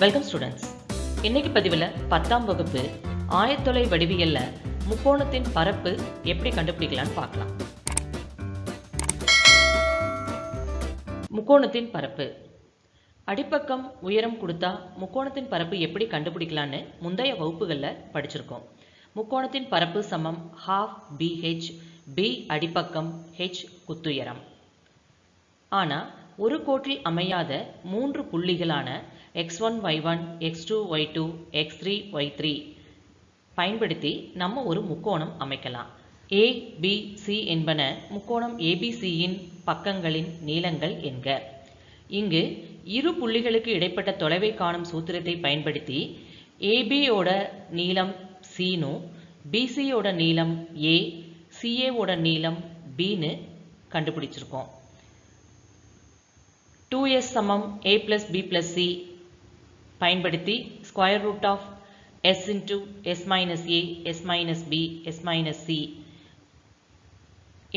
Welcome students இன்னைக்கு பதிவில் பத்தாம் வகுப்பு ஆயத்தொலை வடிவியல்ல முக்கோணத்தின் பரப்பு எப்படி கண்டுபிடிக்கலாம்னு பார்க்கலாம். முக்கோணத்தின் பரப்பு. அடிப்பக்கம் உயரம் கொடுத்தா முக்கோணத்தின் பரப்பு எப்படி கண்டுபிடிக்கலான்னு முந்தைய வகுப்புகளில் படிச்சிருக்கோம். முக்கோணத்தின் பரப்பு சமம் ஹாஃப் பிஹெச் பி அடிப்பக்கம் ஹெச் குத்துயரம். ஆனால் ஒரு கோட்டில் அமையாத மூன்று புள்ளிகளான x one y one x two y two x three y three பயன்படுத்தி நம்ம ஒரு முக்கோணம் அமைக்கலாம். ஏ என்பன முக்கோணம் ஏபிசியின் பக்கங்களின் நீளங்கள் என்க. இங்கு இரு புள்ளிகளுக்கு இடைப்பட்ட தொலைவை காணும் சூத்திரத்தை பயன்படுத்தி ஏபியோட நீளம் சீனு பிசியோட நீளம் ஏ சிஏவோட நீளம் பின்னு கண்டுபிடிச்சிருக்கோம். டூ எஸ் சமம் a plus b plus c பயன்படுத்தி square root of s into s minus a s minus b s minus c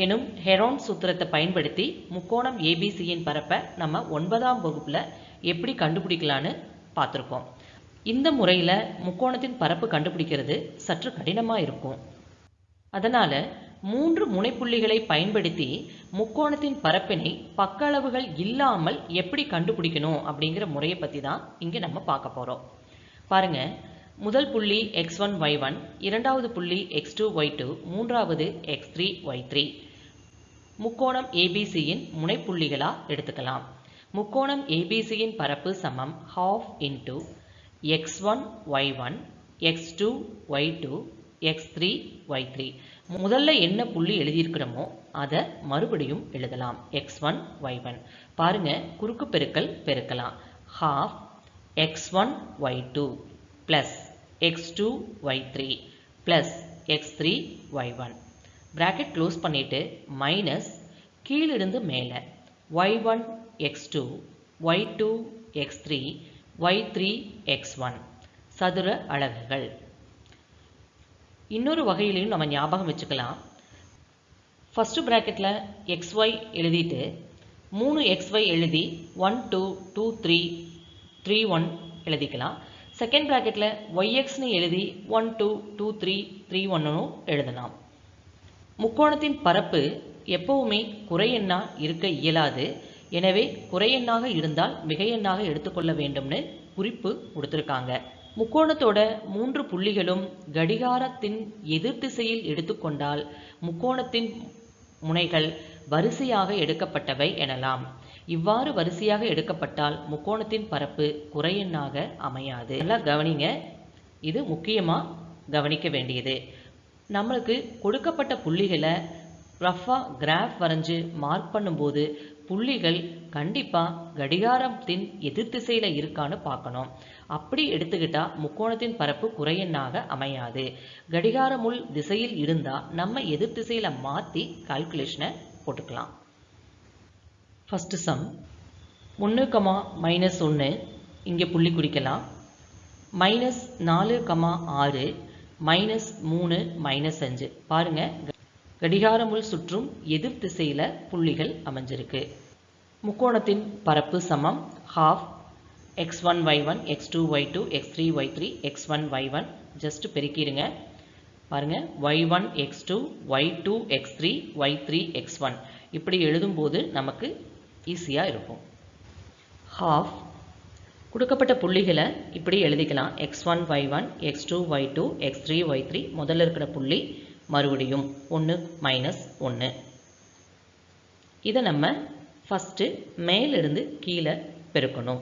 எனும் ஹெரோன் சூத்திரத்தை பயன்படுத்தி முக்கோணம் ஏபிசியின் பரப்பை நம்ம ஒன்பதாம் வகுப்பில் எப்படி கண்டுபிடிக்கலான்னு பார்த்துருக்கோம். இந்த முறையில் முக்கோணத்தின் பரப்பு கண்டுபிடிக்கிறது சற்று கடினமாக இருக்கும். அதனால் மூன்று முனைப்புள்ளிகளை பயன்படுத்தி முக்கோணத்தின் பரப்பினை பக்க அளவுகள் இல்லாமல் எப்படி கண்டுபிடிக்கணும் அப்படிங்கிற முறையை பற்றி தான் இங்கே நம்ம பார்க்க போகிறோம் பாருங்க முதல் புள்ளி எக்ஸ் ஒன் ஒய் ஒன் இரண்டாவது புள்ளி எக்ஸ் டூ ஒய் டூ மூன்றாவது எக்ஸ் த்ரீ ஒய் த்ரீ முக்கோணம் ஏபிசியின் முனைப்புள்ளிகளாக எடுத்துக்கலாம். முக்கோணம் ஏபிசியின் பரப்பு சமம் half into x one y one x two y two x three y three முதல்ல என்ன புள்ளி எழுதியிருக்கிறோமோ அதை மறுபடியும் எழுதலாம். எக்ஸ் ஒன் ஒய் ஒன் பாருங்கள் குறுக்கு பெருக்கல் பெருக்கலாம். Half x one y two plus x two y three plus x three y one bracket close பண்ணிவிட்டு மைனஸ் கீழிருந்து மேலே. Y one x two y two x three y three x one சதுர அலகுகள். இன்னொரு வகையிலையும் நம்ம ஞாபகம் வச்சுக்கலாம். ஃபஸ்ட்டு ப்ராக்கெட்டில் எக்ஸ் ஒய் எழுதிட்டு மூணு எக்ஸ் ஒய் எழுதி one two two three three one எழுதிக்கலாம். செகண்ட் ப்ராக்கெட்டில் ஒய்எக்ஸ்னு எழுதி one two two three three ஒன்னும் எழுதலாம். முக்கோணத்தின் பரப்பு எப்பவுமே குறையெண்ணா இருக்க இயலாது. எனவே குறையெண்ணாக இருந்தால் மிகையெண்ணாக எடுத்துக்கொள்ள வேண்டும்னு குறிப்பு கொடுத்துருக்காங்க. முக்கோணத்தோட மூன்று புள்ளிகளும் கடிகாரத்தின் எதிர் திசையில் எடுத்துக்கொண்டால் முக்கோணத்தின் முனைகள் வரிசையாக எடுக்கப்பட்டவை எனலாம். இவ்வாறு வரிசையாக எடுக்கப்பட்டால் முக்கோணத்தின் பரப்பு குறையெண்ணாக அமையாது. நல்லா கவனிங்க. இது முக்கியமாக கவனிக்க வேண்டியது. நம்மளுக்கு கொடுக்கப்பட்ட புள்ளிகளை ரஃபாக கிராஃப் வரைஞ்சு மார்க் பண்ணும்போது புள்ளிகள் கண்டிப்பாக கடிகாரத்தின் எதிர் திசையில் இருக்கான்னு பார்க்கணும். அப்படி எடுத்துக்கிட்டா முக்கோணத்தின் பரப்பு குறையெண்ணாக அமையாது. கடிகாரமுள் திசையில் இருந்தால் நம்ம எதிர் திசையில் மாற்றி கால்குலேஷனை போட்டுக்கலாம். ஃபஸ்ட்டு சம் ஒன்று கமா மைனஸ் ஒன்று இங்கே புள்ளி குறிக்கலாம் மைனஸ் நாலு கமா ஆறு மைனஸ் மூணு மைனஸ் அஞ்சு. பாருங்கள் கடிகாரமுள் சுற்றும் எதிர் திசையில் புள்ளிகள் அமைஞ்சிருக்கு. முக்கோணத்தின் பரப்பு சமம். Half x one y one x two y two x three y three x one y one just பெருக்கிடுங்க. பாருங்கள் y one x two y two x three y three x one இப்படி எழுதும்போது நமக்கு ஈஸியாக இருக்கும். ஹாஃப் கொடுக்கப்பட்ட புள்ளிகளை இப்படி எழுதிக்கலாம். X one y one x two y two x three y three முதல்ல இருக்கிற புள்ளி மறுபடியும் ஒன்று மைனஸ் ஒன்று இதை நம்ம ஃபஸ்ட்டு மேலிருந்து கீழே பெருக்கணும்.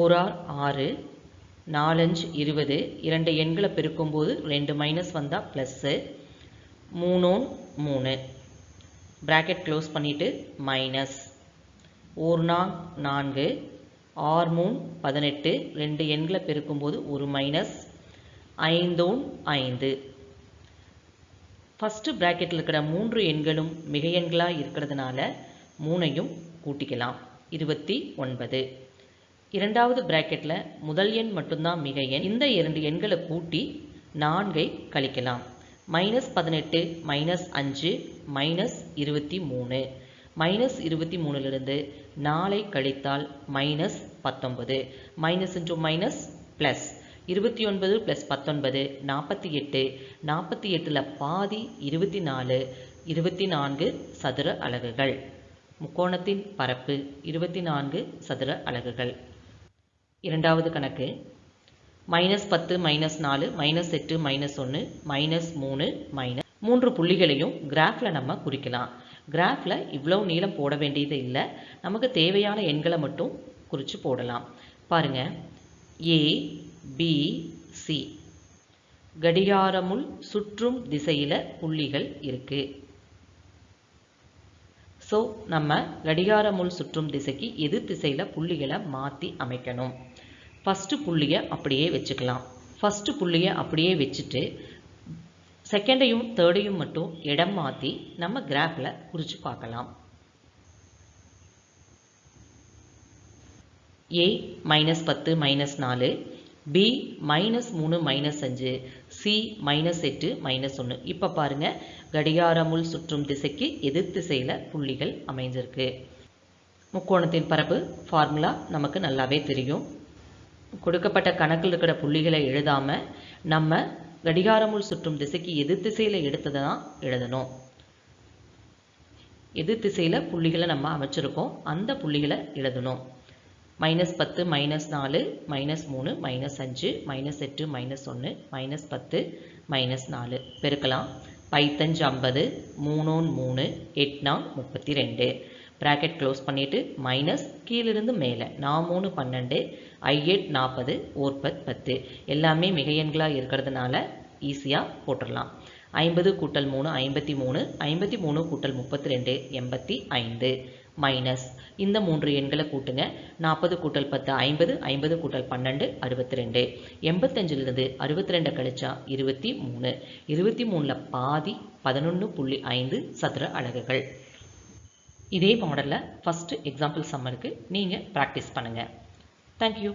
ஓரார் ஆறு நாலஞ்சு இருபது இரண்டு எண்களை பெருக்கும்போது ரெண்டு மைனஸ் வந்தால் ப்ளஸ்ஸு மூணோன் மூணு. ப்ராக்கெட் க்ளோஸ் பண்ணிவிட்டு மைனஸ் ஒரு நாள் நான்கு ஆறு மூணு பதினெட்டு ரெண்டு எண்களை பெருக்கும்போது ஒரு மைனஸ் ஐந்தோன் ஐந்து. ஃபஸ்ட்டு ப்ராக்கெட்டில் இருக்கிற மூன்று எண்களும் மிக எண்களாக இருக்கிறதுனால மூணையும் கூட்டிக்கலாம். இருபத்தி ஒன்பது. இரண்டாவது ப்ராக்கெட்டில் முதல் எண் மட்டும்தான் மிக எண். இந்த இரண்டு எண்களை கூட்டி நான்கை கழிக்கலாம். மைனஸ் பதினெட்டு மைனஸ் அஞ்சு மைனஸ் இருபத்தி மூணு. மைனஸ் இருபத்தி மூணுலேருந்து நாளை கழித்தால் மைனஸ் பத்தொன்பது. மைனஸ் இன்டூ மைனஸ் ப்ளஸ் இருபத்தி ஒன்பது ப்ளஸ் பத்தொன்பது நாற்பத்தி எட்டு நாற்பத்தி எட்டில் பாதி இருபத்தி நாலு இருபத்தி நான்கு சதுர அலகுகள். முக்கோணத்தின் பரப்பு இருபத்தி நான்கு சதுர அலகுகள். இரண்டாவது கணக்கு. மைனஸ் பத்து மைனஸ் நாலு மைனஸ் எட்டு மைனஸ் ஒன்று மைனஸ் மூணு மைனஸ் மூன்று புள்ளிகளையும் கிராஃபில் நம்ம குறிக்கலாம். கிராஃபில் இவ்வளோ நீளம் போட வேண்டியது இல்லை. நமக்கு தேவையான எண்களை மட்டும் குறித்து போடலாம். பாருங்க. ஏ பி சி. கடிகாரமுள் சுற்றும் திசையில் புள்ளிகள் இருக்குது ஸோ நம்ம கடிகாரமுள் சுற்றும் திசைக்கு எதிர் திசையில் புள்ளிகளை மாற்றி அமைக்கணும்? ஃபஸ்ட்டு புள்ளியை அப்படியே வச்சுக்கலாம். ஃபஸ்ட்டு புள்ளியை அப்படியே வச்சுட்டு செகண்டையும் தேர்டையும் மட்டும் இடம் மாற்றி நம்ம கிராஃபில் குறித்து பார்க்கலாம். ஏ மைனஸ் பத்து மைனஸ் நாலு பி மைனஸ் மூணு மைனஸ் அஞ்சு சி மைனஸ் எட்டு மைனஸ் ஒன்று இப்போ பாருங்கள் கடிகாரமுள் சுற்றும் திசைக்கு எதிர் திசையில் புள்ளிகள் அமைஞ்சிருக்கு. முக்கோணத்தின் பரப்பு ஃபார்முலா நமக்கு நல்லாவே தெரியும். கொடுக்கப்பட்ட கணக்கில் இருக்கிற புள்ளிகளை எழுதாமல் நம்ம கடிகாரமுள் சுற்றும் திசைக்கு எதிர் திசையில் எடுத்ததை தான் எழுதணும். எதிர் திசையில் புள்ளிகளை நம்ம அமைச்சிருக்கோம். அந்த புள்ளிகளை எழுதணும். மைனஸ் பத்து மைனஸ் நாலு மைனஸ் மூணு மைனஸ் அஞ்சு மைனஸ் எட்டு மைனஸ் ஒன்று மைனஸ் பத்து மைனஸ் நாலு. பெருக்கலாம். பைத்தஞ்சு ஐம்பது மூணோன் மூணு எட்னா முப்பத்தி ரெண்டு. ப்ராக்கெட் க்ளோஸ் பண்ணிவிட்டு மைனஸ் கீழிருந்து மேலே. நான் மூணு பன்னெண்டு ஐஎட் நாற்பது ஓர்பத் பத்து. எல்லாமே மிகையன்களாக இருக்கிறதுனால ஈஸியாக போட்டுடலாம். ஐம்பது கூட்டல் மூணு ஐம்பத்தி மூணு ஐம்பத்தி மூணு கூட்டல் முப்பத்தி ரெண்டு எண்பத்தி ஐந்து. மைனஸ் இந்த மூன்று எண்களை கூட்டுங்க. நாற்பது கூட்டல் பத்து ஐம்பது. ஐம்பது கூட்டல் பன்னெண்டு அறுபத்தி ரெண்டு எண்பத்தஞ்சிலிருந்து அறுபத்தி ரெண்டை கழிச்சா இருபத்தி மூணு இருபத்தி மூணில் பாதி பதினொன்று புள்ளி ஐந்து சதுர அலகுகள். இதே மாடலில் ஃபஸ்ட்டு எக்ஸாம்பிள் சம்மருக்கு நீங்கள் ப்ராக்டிஸ் பண்ணுங்கள் தேங்க்யூ